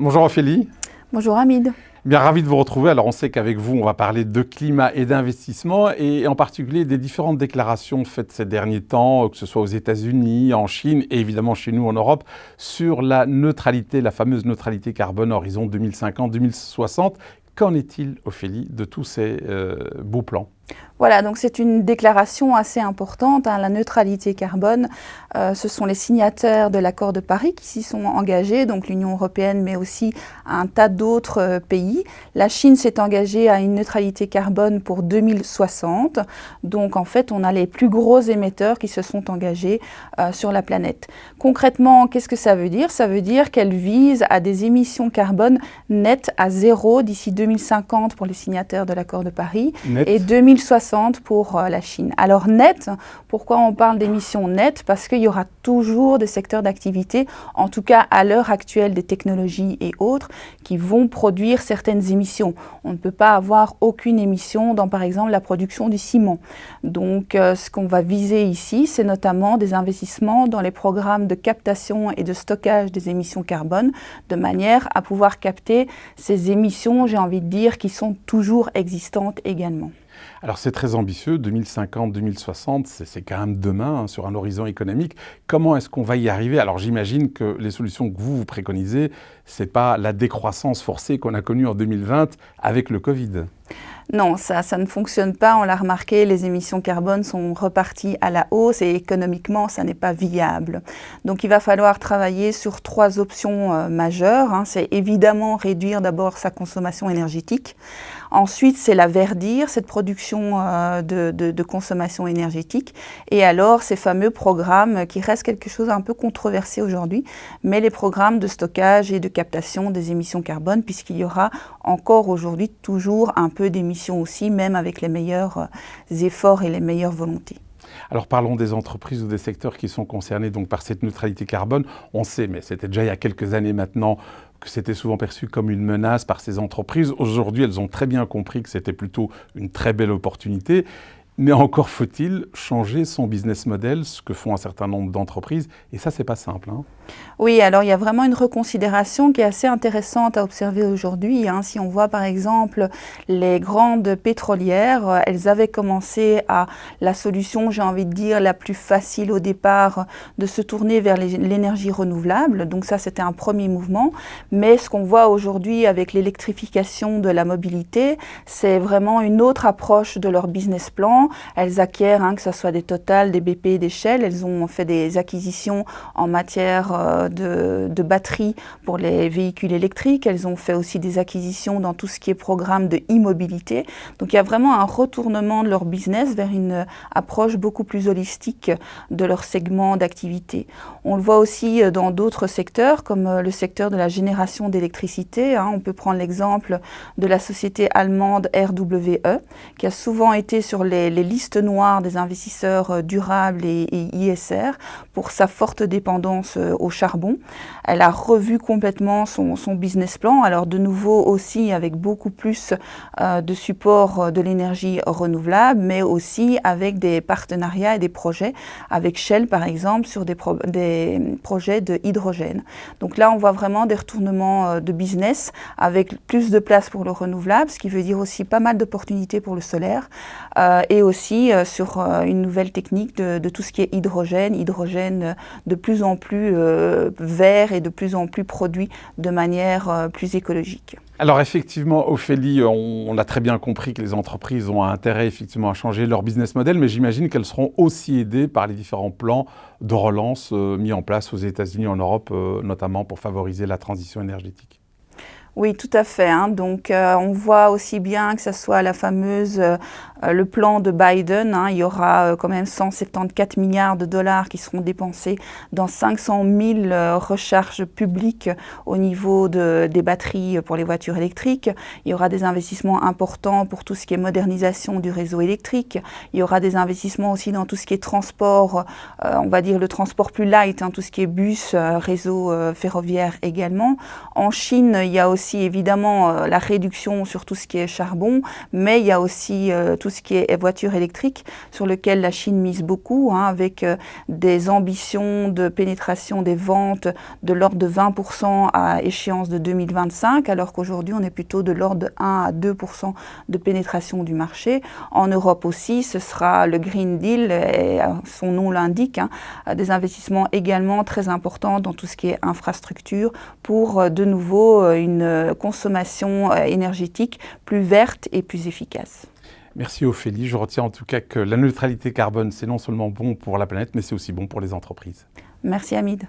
Bonjour Ophélie. Bonjour Hamid. Bien ravi de vous retrouver. Alors on sait qu'avec vous, on va parler de climat et d'investissement et en particulier des différentes déclarations faites ces derniers temps, que ce soit aux États-Unis, en Chine et évidemment chez nous en Europe, sur la neutralité, la fameuse neutralité carbone horizon 2050-2060. Qu'en est-il, Ophélie, de tous ces euh, beaux plans? Voilà, donc c'est une déclaration assez importante, hein, la neutralité carbone. Euh, ce sont les signataires de l'accord de Paris qui s'y sont engagés, donc l'Union européenne, mais aussi un tas d'autres euh, pays. La Chine s'est engagée à une neutralité carbone pour 2060. Donc en fait, on a les plus gros émetteurs qui se sont engagés euh, sur la planète. Concrètement, qu'est-ce que ça veut dire? Ça veut dire qu'elle vise à des émissions carbone nettes à zéro d'ici 2050 pour les signataires de l'accord de Paris et 2060 pour euh, la Chine. Alors net, pourquoi on parle d'émissions nettes Parce qu'il y aura toujours des secteurs d'activité, en tout cas à l'heure actuelle des technologies et autres, qui vont produire certaines émissions. On ne peut pas avoir aucune émission dans par exemple la production du ciment. Donc euh, ce qu'on va viser ici, c'est notamment des investissements dans les programmes de captation et de stockage des émissions carbone, de manière à pouvoir capter ces émissions, j'ai envie de dire, qui sont toujours existantes également. Alors c'est très ambitieux, 2050, 2060, c'est quand même demain, hein, sur un horizon économique. Comment est-ce qu'on va y arriver? Alors j'imagine que les solutions que vous, vous préconisez, ce n'est pas la décroissance forcée qu'on a connue en 2020 avec le Covid. Non, ça, ça ne fonctionne pas. On l'a remarqué, les émissions carbone sont reparties à la hausse et économiquement, ça n'est pas viable. Donc il va falloir travailler sur trois options euh, majeures. Hein. C'est évidemment réduire d'abord sa consommation énergétique. Ensuite, c'est la verdir, cette production euh, de, consommation énergétique. Et alors, ces fameux programmes qui restent quelque chose un peu controversé aujourd'hui, mais les programmes de stockage et de captation des émissions carbone, puisqu'il y aura encore aujourd'hui toujours un peu d'émissions aussi, même avec les meilleurs euh, efforts et les meilleures volontés. Alors parlons des entreprises ou des secteurs qui sont concernés par cette neutralité carbone. On sait, mais c'était déjà il y a quelques années maintenant, que c'était souvent perçu comme une menace par ces entreprises. Aujourd'hui, elles ont très bien compris que c'était plutôt une très belle opportunité. Mais encore faut-il changer son business model, ce que font un certain nombre d'entreprises. Et ça, c'est pas simple. Hein. Oui, alors il y a vraiment une reconsidération qui est assez intéressante à observer aujourd'hui. Hein. Si on voit par exemple les grandes pétrolières, euh, elles avaient commencé à la solution, j'ai envie de dire, la plus facile au départ, de se tourner vers l'énergie renouvelable. Donc ça, c'était un premier mouvement. Mais ce qu'on voit aujourd'hui avec l'électrification de la mobilité, c'est vraiment une autre approche de leur business plan elles acquièrent, hein, que ce soit des Total, des BP, des Shell, elles ont fait des acquisitions en matière euh, de, batteries pour les véhicules électriques. Elles ont fait aussi des acquisitions dans tout ce qui est programme de e-mobilité. Donc il y a vraiment un retournement de leur business vers une approche beaucoup plus holistique de leur segment d'activité. On le voit aussi euh, dans d'autres secteurs, comme euh, le secteur de la génération d'électricité. Hein. On peut prendre l'exemple de la société allemande RWE, qui a souvent été sur les les listes noires des investisseurs euh, durables et, ISR pour sa forte dépendance euh, au charbon. Elle a revu complètement son, business plan, alors de nouveau aussi avec beaucoup plus euh, de support de l'énergie renouvelable, mais aussi avec des partenariats et des projets, avec Shell par exemple, sur des, des projets de hydrogène. Donc là, on voit vraiment des retournements de business avec plus de place pour le renouvelable, ce qui veut dire aussi pas mal d'opportunités pour le solaire et aussi euh, sur euh, une nouvelle technique de, tout ce qui est hydrogène, hydrogène euh, de plus en plus vert et de plus en plus produit de manière plus écologique. Alors effectivement, Ophélie, on, a très bien compris que les entreprises ont intérêt effectivement à changer leur business model, mais j'imagine qu'elles seront aussi aidées par les différents plans de relance mis en place aux États-Unis, en Europe, notamment pour favoriser la transition énergétique. Oui, tout à fait. Hein. Donc, on voit aussi bien que ce soit la fameuse le plan de Biden, hein, il y aura euh, quand même 174 milliards de dollars qui seront dépensés dans 500 000 euh, recharges publiques au niveau des batteries pour les voitures électriques. Il y aura des investissements importants pour tout ce qui est modernisation du réseau électrique. Il y aura des investissements aussi dans tout ce qui est transport, on va dire le transport plus light, hein, tout ce qui est bus, réseau ferroviaire également. En Chine, il y a aussi évidemment la réduction sur tout ce qui est charbon, mais il y a aussi tout ce qui est voiture électrique, sur lequel la Chine mise beaucoup, hein, avec euh, des ambitions de pénétration des ventes de l'ordre de 20% à échéance de 2025, alors qu'aujourd'hui on est plutôt de l'ordre de 1 à 2% de pénétration du marché. En Europe aussi, ce sera le Green Deal, euh, son nom l'indique, hein, des investissements également très importants dans tout ce qui est infrastructure pour euh, de nouveau une consommation énergétique plus verte et plus efficace. Merci Ophélie. Je retiens en tout cas que la neutralité carbone, c'est non seulement bon pour la planète, mais c'est aussi bon pour les entreprises. Merci Hamid.